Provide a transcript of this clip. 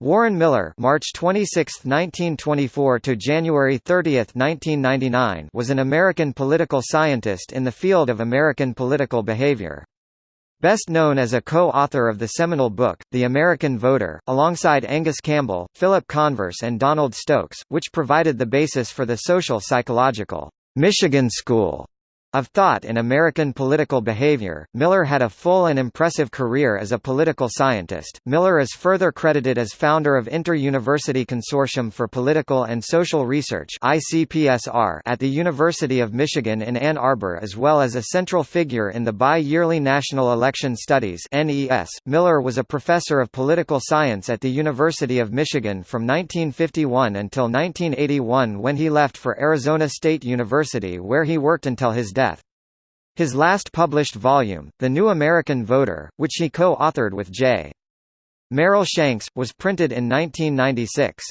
Warren Miller March 26, 1924 to January 30, 1999 was an American political scientist in the field of American political behavior. Best known as a co-author of the seminal book, The American Voter, alongside Angus Campbell, Philip Converse and Donald Stokes, which provided the basis for the social psychological Michigan School of thought in American political behavior, Miller had a full and impressive career as a political scientist. Miller is further credited as founder of Inter-University Consortium for Political and Social Research (ICPSR) at the University of Michigan in Ann Arbor, as well as a central figure in the bi-yearly National Election Studies (NES). Miller was a professor of political science at the University of Michigan from 1951 until 1981 when he left for Arizona State University where he worked until his death. His last published volume, The New American Voter, which he co-authored with J. Merrill Shanks, was printed in 1996.